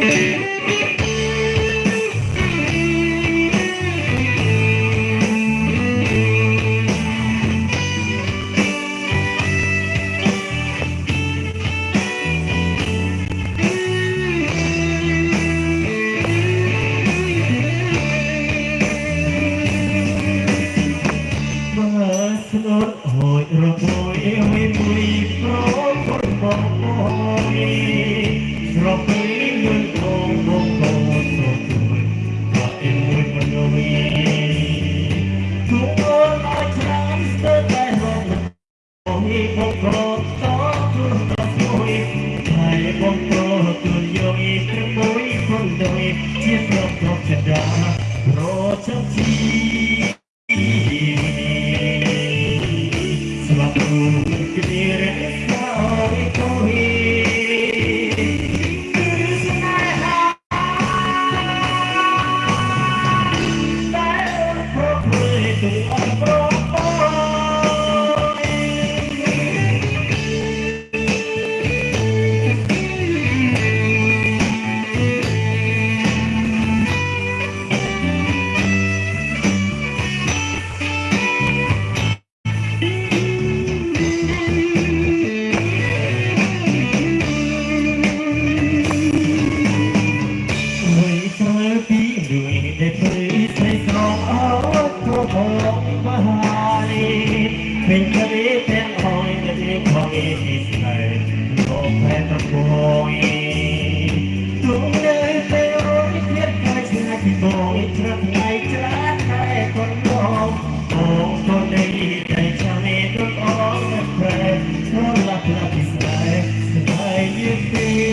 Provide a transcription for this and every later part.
Hãy subscribe cho kênh Ghiền Mì Gõ Để không bỏ lỡ những video hấp dẫn โดยที่ตรงตรงจะดาโปรดทักที ញឃើញទាំងអងដែលរៀងផងឯទីស្នេហ៍លោកផែនប្រគយលោកនៅតែរយទៀតខ្លាចស្នេហ៍ពីបងត្រឹមថ្ងៃច្រាតែគាត់មកបងទៅនៃតែចាំឯងត្រង់អងតែប្រែស្រឡាប់ឡាប់ពីស្នេហ៍ស្នេហ៍យីពី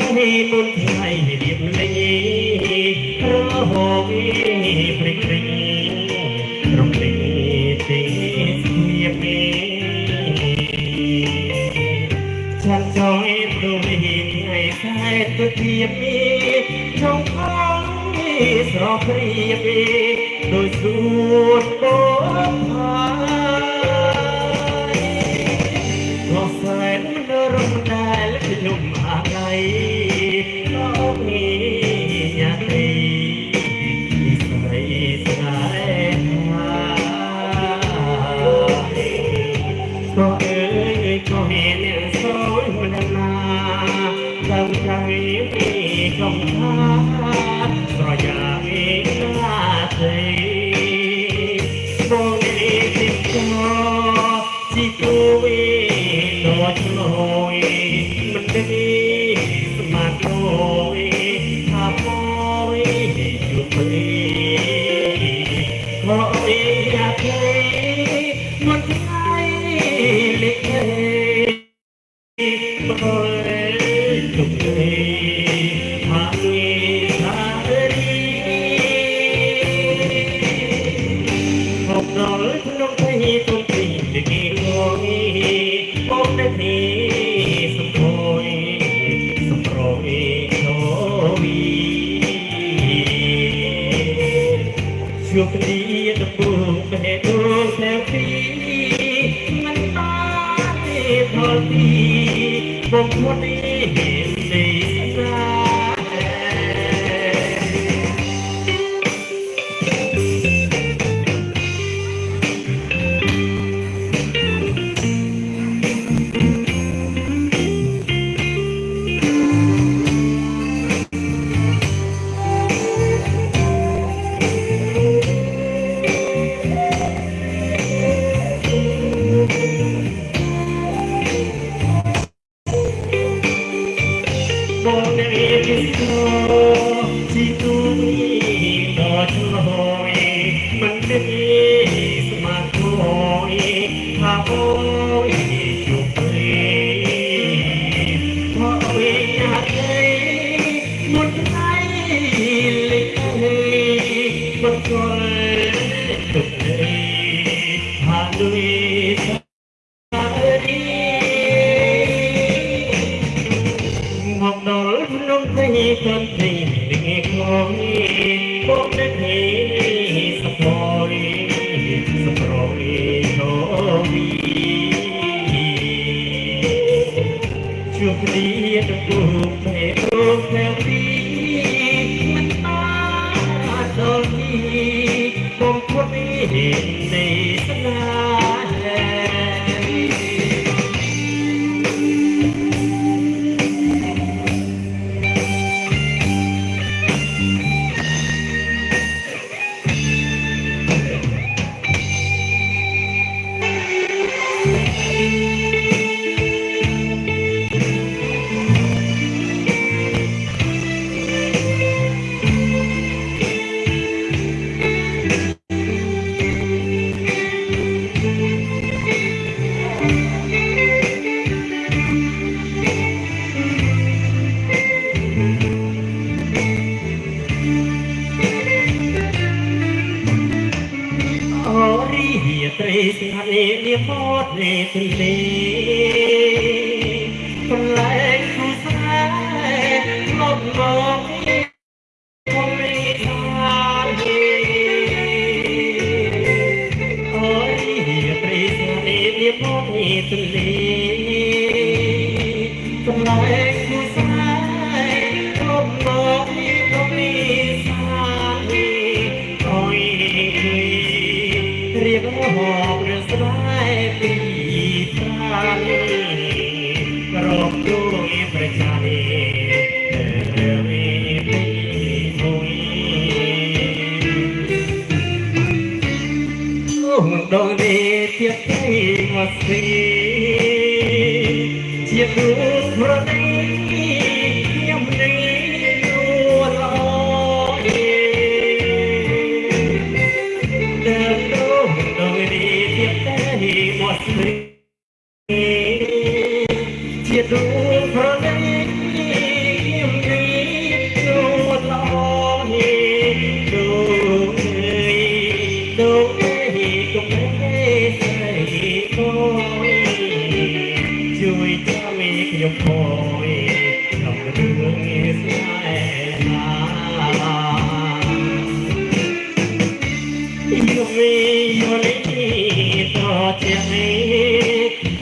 អូនថ្ងៃរៀបលេងរហូតព្រិចព្រិចរំពេចទេញាបេខាងចយព្រមថ្ងៃខែទុធាមីចុងខំស្រព្រៀបដោយសួតបោផា នៅខាងនេះពីកំថាប្រយ៉ាវិណាទេបងនេះទីឈ្មោះជីទូវិតោឈ្មោះមិនទេស្មាតោវិថាពោវិជួបនេះខោអីយ៉ាទេមិនថ្ងៃលេខ ជួបគ្នាដំបូងបេះដូងតែពីមិនបានទេផលទីបំផុតនេះ ក្នុងទីសន្តិនិកងមកនៅទីសពយសប្រយទៅវីជួបគ្នាទៅពុកពេអូតែពីមិនបានដល់ទីបំផុតនេះនៃស្នា តនេត្រីទេកន្លែងគូស្នេហ៍មកមក ជាទូប្រដីខ្ញុំនឹងនួនល្អដើរទៅដងនេះទៀតតែមកស្រីជាទូប្រដីខ្ញុំនេះនួនល្អនេះទូទូគុំស្រីគួយជួយ ចាំមីខ្ញុំគួយក្នុងរឿងស្នេហាយូវីយូលីតជាមី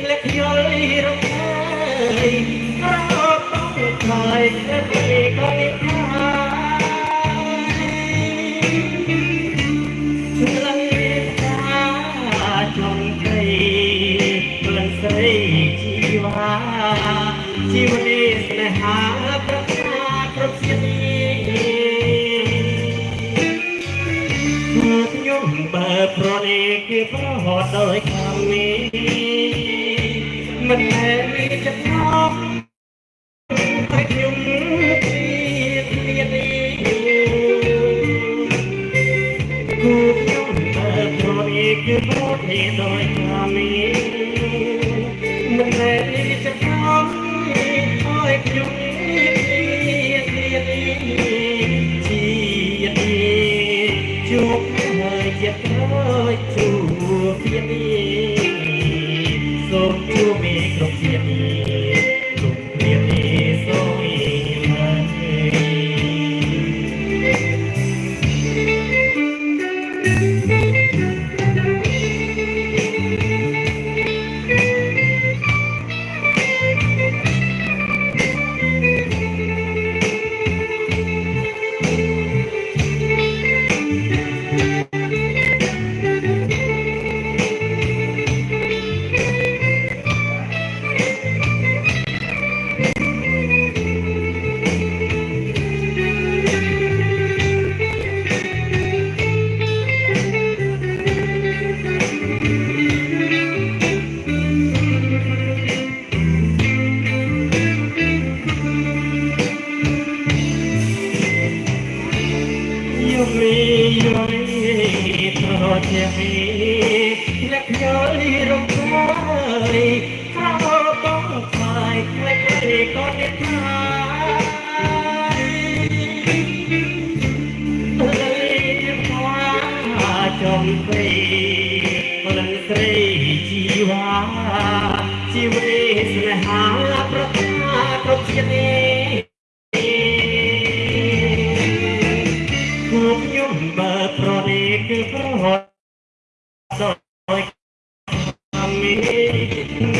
លក្ខយល់រំខាយរត់ទៅខ្លាយទៅកលិខា ហត់ដោយខាងនេះមិនមែនមានចិត្តមកឲ្យខ្ញុំទៀតទៀតនេះគូខ្ញុំតែព្រោះនេះគឺព្រោះនេះដោយខាងនេះមិនមែនមានចិត្តមកឲ្យខ្ញុំទៀតទៀតនេះជាតិជួបហើយចិត្ត អមី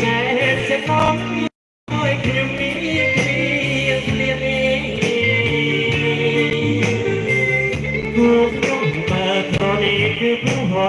ណែសេកងឲ្យខ្ញុំមានគ្រាស្លៀកនេះគូខ្ញុំបើប្រនេះគឺប្រ